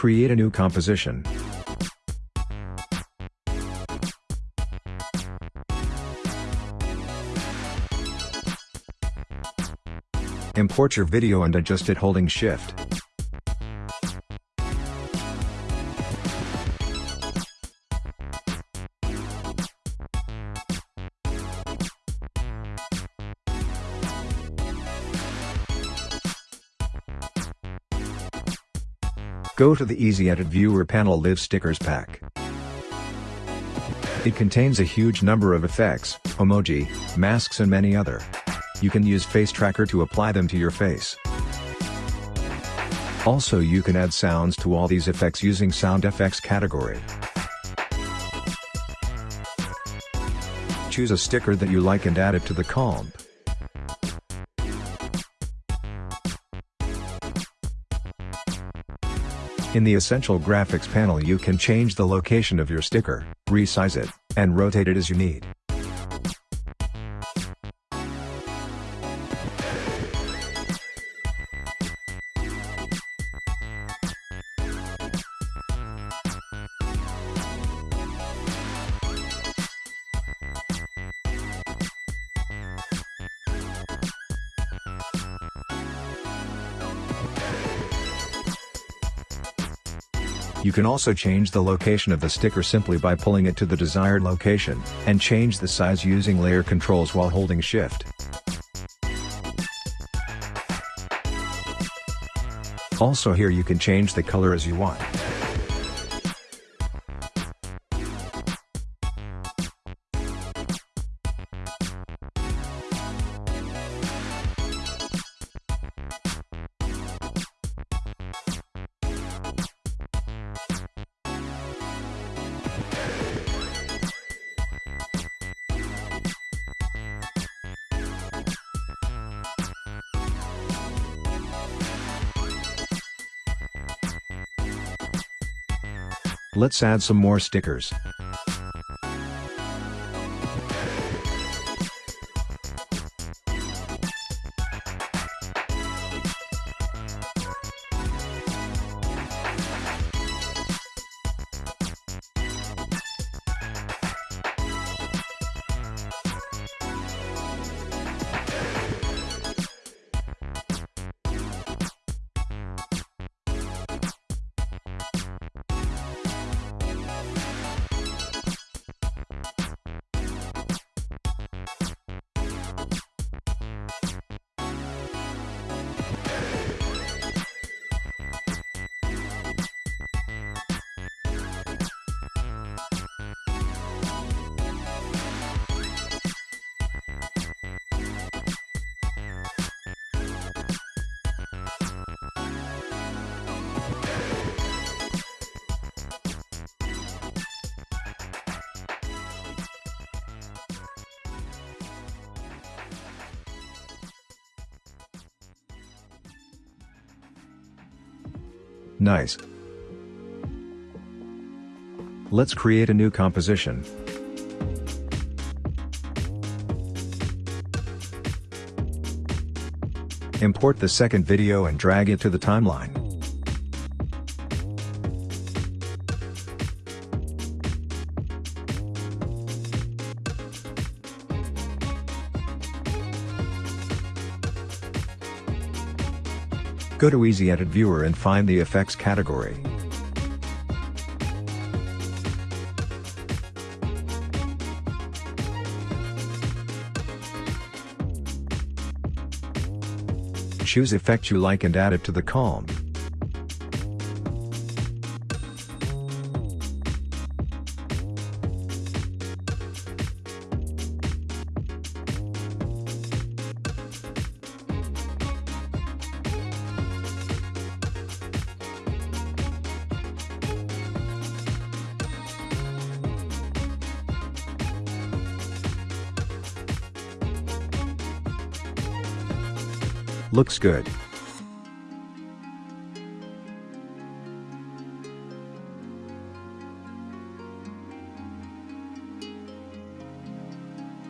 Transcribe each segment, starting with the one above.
create a new composition. Import your video and adjust it holding shift. Go to the Easy Edit Viewer panel Live Stickers pack. It contains a huge number of effects, emoji, masks and many other. You can use Face Tracker to apply them to your face. Also you can add sounds to all these effects using Sound Effects category. Choose a sticker that you like and add it to the comp. In the Essential Graphics panel you can change the location of your sticker, resize it, and rotate it as you need. You can also change the location of the sticker simply by pulling it to the desired location, and change the size using layer controls while holding shift. Also here you can change the color as you want. Let's add some more stickers. Nice. Let's create a new composition. Import the second video and drag it to the timeline. Go to Easy Edit Viewer and find the Effects category. Choose effect you like and add it to the comp. Looks good.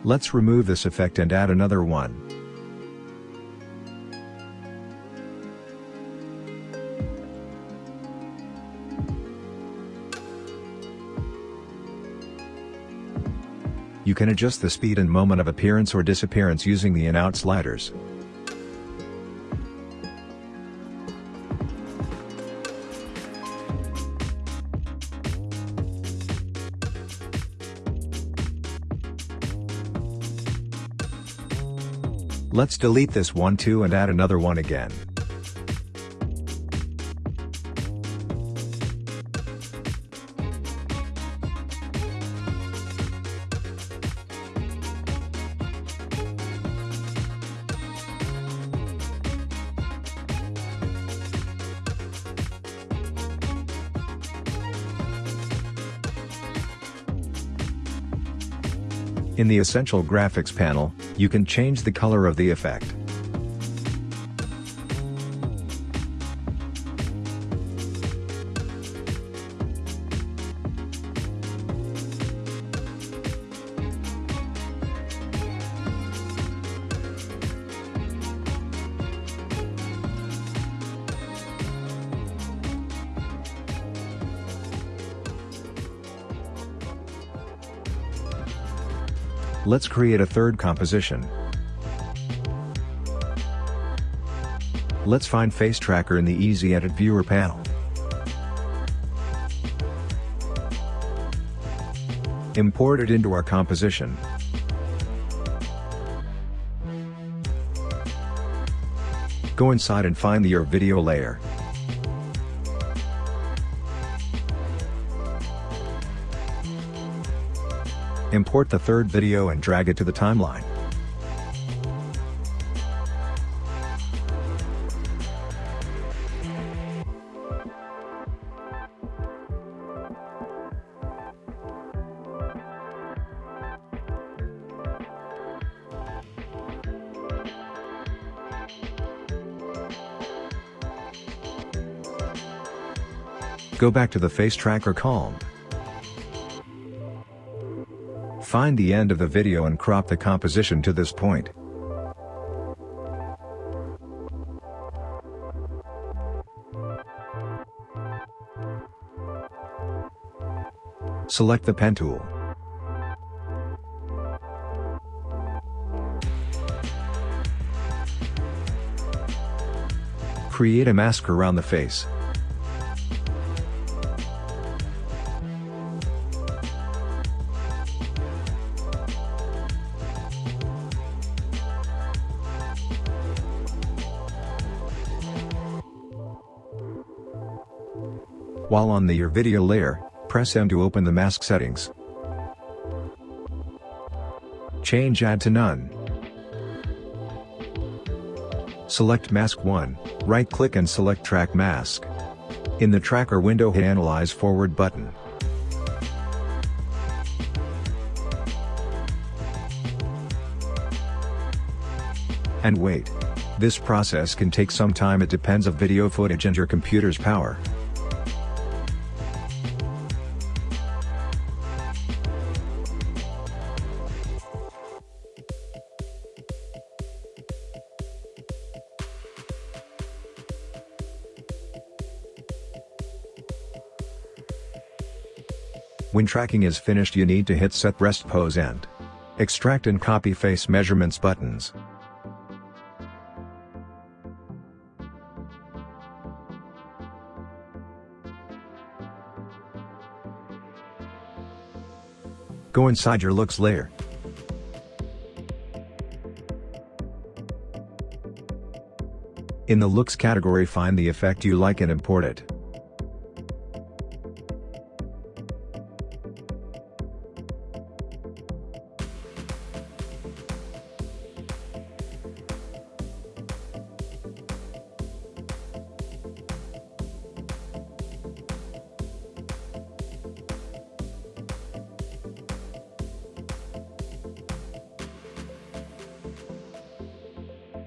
Let's remove this effect and add another one. You can adjust the speed and moment of appearance or disappearance using the in-out sliders. Let's delete this one too and add another one again. In the Essential Graphics panel, you can change the color of the effect. Let's create a third composition. Let's find Face Tracker in the Easy Edit Viewer panel. Import it into our composition. Go inside and find the Your Video layer. Import the third video and drag it to the timeline. Go back to the face tracker column. Find the end of the video and crop the composition to this point. Select the pen tool. Create a mask around the face. While on the Your Video layer, press M to open the mask settings. Change Add to None. Select Mask 1, right-click and select Track Mask. In the Tracker window hit Analyze Forward button. And wait. This process can take some time it depends of video footage and your computer's power. When tracking is finished you need to hit set rest pose and extract and copy face measurements buttons. Go inside your looks layer. In the looks category find the effect you like and import it.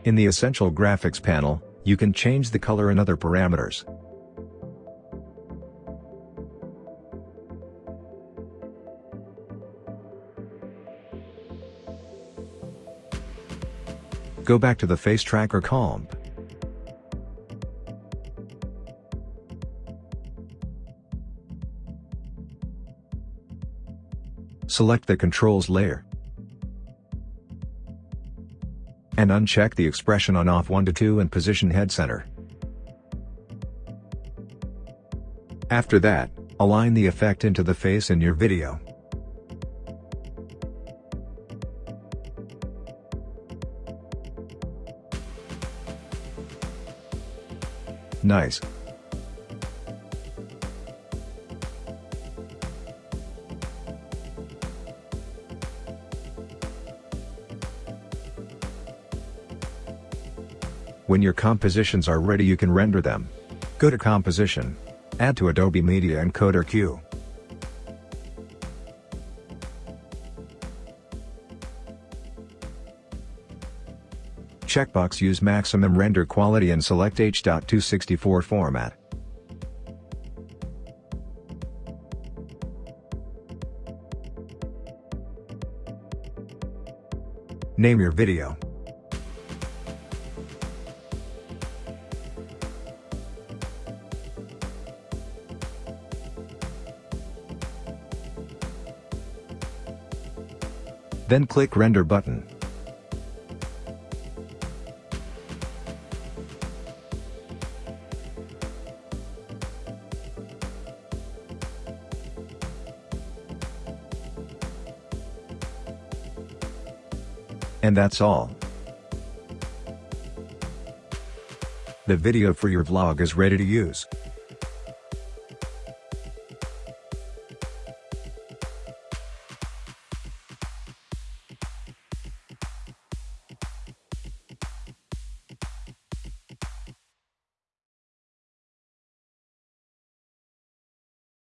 In the Essential Graphics panel, you can change the color and other parameters. Go back to the Face Tracker column. Select the Controls layer. And uncheck the expression on off 1 to 2 and position head center. After that, align the effect into the face in your video. Nice. When your compositions are ready you can render them. Go to Composition. Add to Adobe Media Encoder Queue. Checkbox Use Maximum Render Quality and select H.264 format. Name your video. Then click Render button. And that's all. The video for your vlog is ready to use.